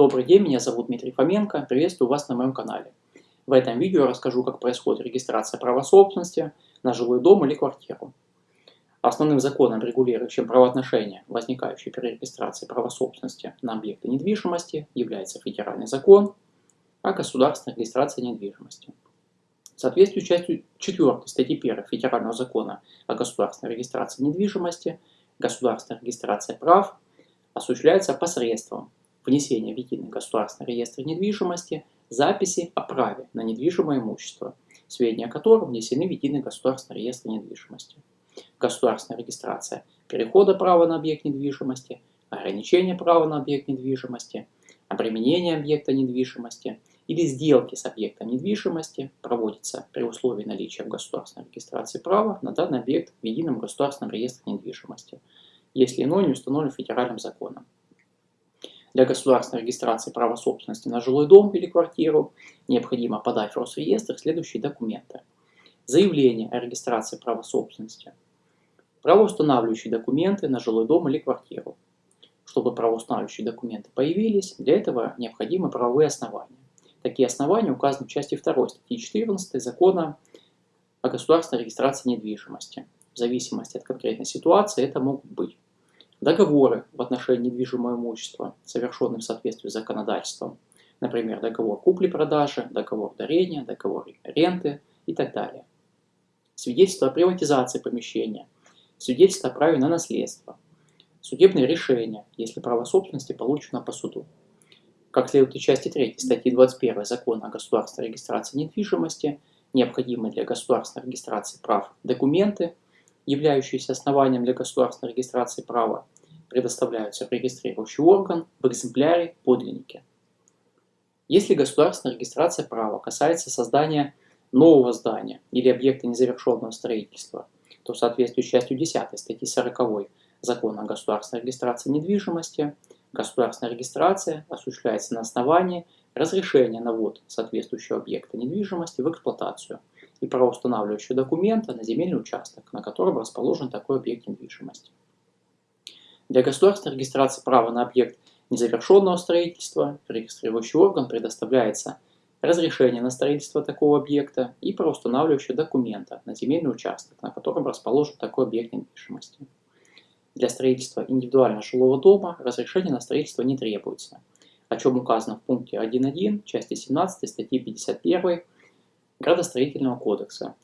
Добрый день, меня зовут Дмитрий Фоменко, приветствую вас на моем канале. В этом видео я расскажу, как происходит регистрация права собственности на жилой дом или квартиру. Основным законом, регулирующим правоотношения, возникающие при регистрации права собственности на объекты недвижимости, является федеральный закон о государственной регистрации недвижимости. В частью 4 статьи 1 Федерального закона о государственной регистрации недвижимости, государственная регистрация прав осуществляется посредством внесения в единый государственный реестр недвижимости записи о праве на недвижимое имущество, сведения о котором внесены в единый государственный реестр недвижимости. Государственная регистрация перехода права на объект недвижимости, ограничения права на объект недвижимости, обременение объекта недвижимости или сделки с объектом недвижимости проводится при условии наличия в государственной регистрации права на данный объект в едином государственном реестре недвижимости, если иное не установлено федеральным законом. Для государственной регистрации права собственности на жилой дом или квартиру необходимо подать в Росреестр следующие документы. Заявление о регистрации права собственности. Правоустанавливающие документы на жилой дом или квартиру. Чтобы правоустанавливающие документы появились, для этого необходимы правовые основания. Такие основания указаны в части 2 статьи 14 Закона о государственной регистрации недвижимости. В зависимости от конкретной ситуации это могут быть Договоры в отношении недвижимого имущества, совершенные в соответствии с законодательством, например, договор купли-продажи, договор дарения, договор ренты и так далее. Свидетельство о приватизации помещения, свидетельство о праве на наследство, судебное решение, если право собственности получено по суду. Как следует из части 3 статьи 21 Закона о государственной регистрации недвижимости, необходимые для государственной регистрации прав документы – являющиеся основанием для государственной регистрации права, предоставляются в регистрирующий орган в экземпляре подлинники. Если государственная регистрация права касается создания нового здания или объекта незавершенного строительства, то в соответствии с частью 10 статьи 40 Закона о государственной регистрации недвижимости, государственная регистрация осуществляется на основании разрешения на ввод соответствующего объекта недвижимости в эксплуатацию – и правоустанавливающего документа на земельный участок, на котором расположен такой объект недвижимости. Для государственной регистрации права на объект незавершенного строительства регистрирующий орган предоставляется разрешение на строительство такого объекта и правоустанавливающего документа на земельный участок, на котором расположен такой объект недвижимости. Для строительства индивидуального жилого дома разрешение на строительство не требуется, о чем указано в пункте 1.1 части 17 статьи 51 градостроительного кодекса.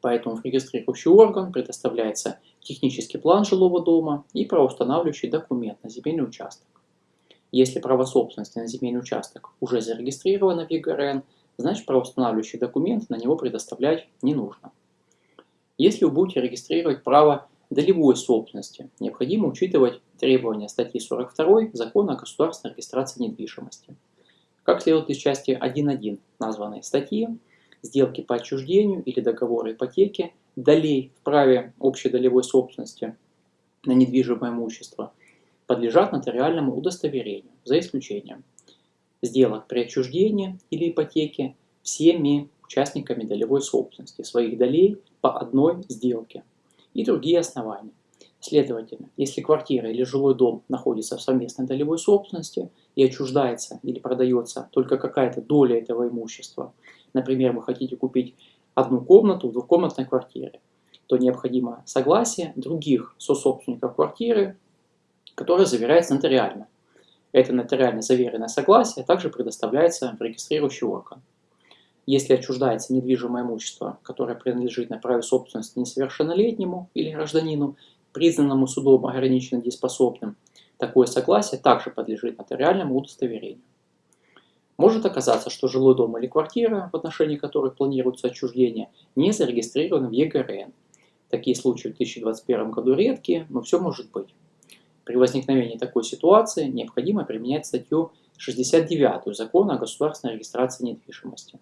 Поэтому в регистрирующий орган предоставляется технический план жилого дома и правоустанавливающий документ на земельный участок. Если право собственности на земельный участок уже зарегистрировано в ЕГРН, значит правоустанавливающий документ на него предоставлять не нужно. Если вы будете регистрировать право долевой собственности, необходимо учитывать требования статьи 42 Закона о государственной регистрации недвижимости. Как следует из части 1.1 названной статьи, сделки по отчуждению или договоры ипотеки, долей в праве общей долевой собственности на недвижимое имущество подлежат нотариальному удостоверению, за исключением сделок при отчуждении или ипотеке всеми участниками долевой собственности своих долей по одной сделке и другие основания. Следовательно, если квартира или жилой дом находится в совместной долевой собственности и отчуждается или продается только какая-то доля этого имущества, например, вы хотите купить одну комнату в двухкомнатной квартире, то необходимо согласие других сособственников квартиры, которое заверяется нотариально. Это нотариально заверенное согласие также предоставляется в регистрирующий орган. Если отчуждается недвижимое имущество, которое принадлежит на праве собственности несовершеннолетнему или гражданину, признанному судом ограниченно дееспособным, такое согласие также подлежит нотариальному удостоверению. Может оказаться, что жилой дом или квартира, в отношении которых планируется отчуждение, не зарегистрированы в ЕГРН. Такие случаи в 2021 году редкие, но все может быть. При возникновении такой ситуации необходимо применять статью 69 Закона о государственной регистрации недвижимости,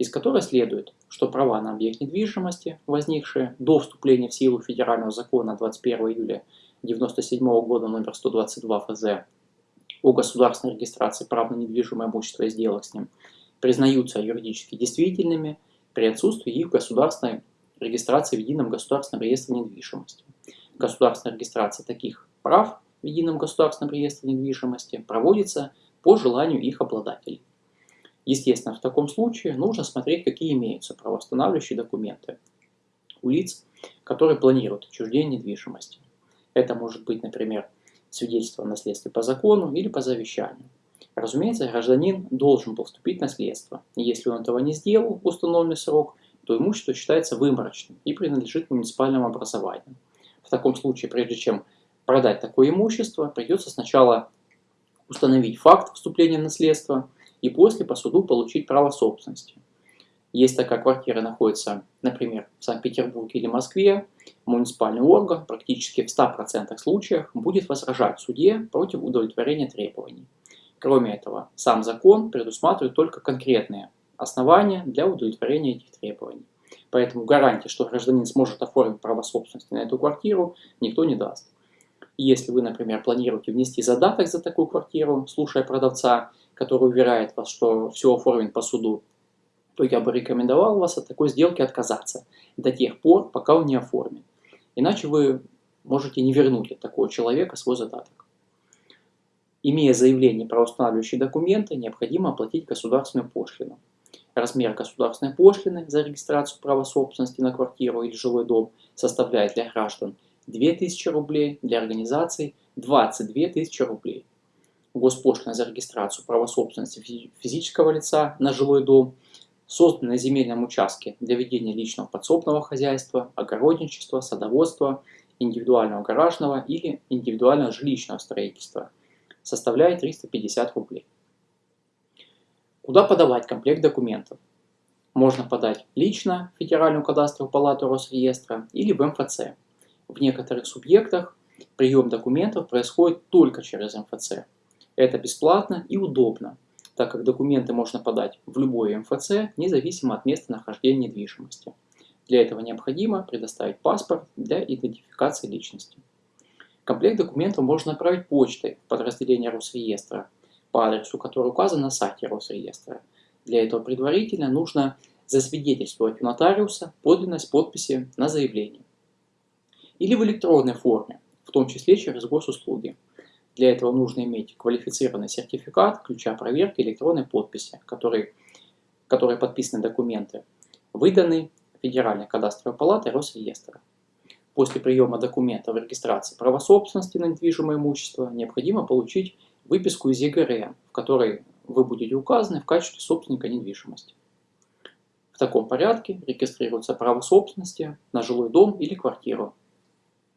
из которой следует, что права на объект недвижимости, возникшие до вступления в силу федерального закона 21 июля 1997 года номер 122 ФЗ о государственной регистрации прав на недвижимое имущество и сделок с ним признаются юридически действительными при отсутствии их государственной регистрации в Едином государственном реестре недвижимости. Государственная регистрация таких прав в Едином государственном реестре недвижимости проводится по желанию их обладателей. Естественно, в таком случае нужно смотреть, какие имеются правоустанавливающие документы у лиц, которые планируют отчуждение недвижимости. Это может быть, например, свидетельство о наследстве по закону или по завещанию. Разумеется, гражданин должен был вступить в наследство. Если он этого не сделал в установленный срок, то имущество считается выморочным и принадлежит муниципальному образованию. В таком случае, прежде чем продать такое имущество, придется сначала установить факт вступления в наследство и после по суду получить право собственности. Если такая квартира находится, например, в Санкт-Петербурге или Москве, муниципальный орган практически в 100% случаях будет возражать суде против удовлетворения требований. Кроме этого, сам закон предусматривает только конкретные основания для удовлетворения этих требований. Поэтому гарантии, что гражданин сможет оформить право собственности на эту квартиру, никто не даст. Если вы, например, планируете внести задаток за такую квартиру, слушая продавца, который уверяет вас, что все оформлено по суду, то я бы рекомендовал вас от такой сделки отказаться до тех пор, пока он не оформит. Иначе вы можете не вернуть от такого человека свой задаток. Имея заявление про устанавливающие документы, необходимо оплатить государственную пошлину. Размер государственной пошлины за регистрацию права собственности на квартиру или жилой дом составляет для граждан 2000 рублей, для организаций 22 тысячи рублей. Госпошлина за регистрацию права собственности физического лица на жилой дом, созданный на земельном участке для ведения личного подсобного хозяйства, огородничества, садоводства, индивидуального гаражного или индивидуального жилищного строительства, составляет 350 рублей. Куда подавать комплект документов? Можно подать лично в Федеральную кадастровую палату Росреестра или в МФЦ. В некоторых субъектах прием документов происходит только через МФЦ. Это бесплатно и удобно, так как документы можно подать в любой МФЦ, независимо от места нахождения недвижимости. Для этого необходимо предоставить паспорт для идентификации личности. Комплект документов можно отправить почтой в подразделение Росреестра по адресу, который указан на сайте Росреестра. Для этого предварительно нужно засвидетельствовать у нотариуса подлинность подписи на заявлении. Или в электронной форме, в том числе через госуслуги. Для этого нужно иметь квалифицированный сертификат ключа проверки электронной подписи, который, который подписаны документы, выданный Федеральной кадастровой палатой Росреестра. После приема документов регистрации права собственности на недвижимое имущество необходимо получить выписку из ЕГРН, в которой вы будете указаны в качестве собственника недвижимости. В таком порядке регистрируется право собственности на жилой дом или квартиру.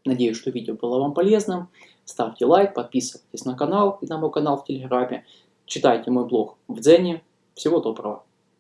Надеюсь, что видео было вам полезным. Ставьте лайк, подписывайтесь на канал и на мой канал в Телеграме. Читайте мой блог в Дзене. Всего доброго!